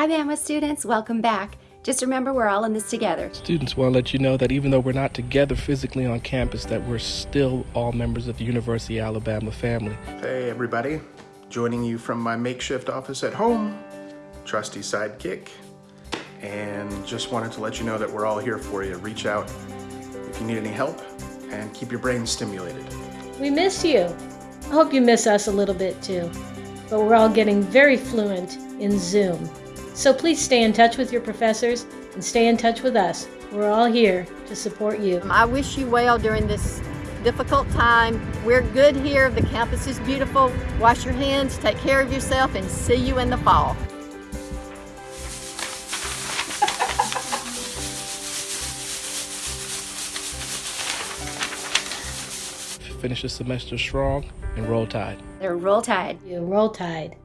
Hi, Bama students. Welcome back. Just remember, we're all in this together. Students want to let you know that even though we're not together physically on campus, that we're still all members of the University of Alabama family. Hey everybody, joining you from my makeshift office at home, trusty sidekick, and just wanted to let you know that we're all here for you. Reach out if you need any help and keep your brain stimulated. We miss you. I hope you miss us a little bit too. But we're all getting very fluent in Zoom. So please stay in touch with your professors and stay in touch with us. We're all here to support you. Um, I wish you well during this difficult time. We're good here. The campus is beautiful. Wash your hands, take care of yourself, and see you in the fall. Finish the semester strong and roll tide. They're roll tide. You roll tide.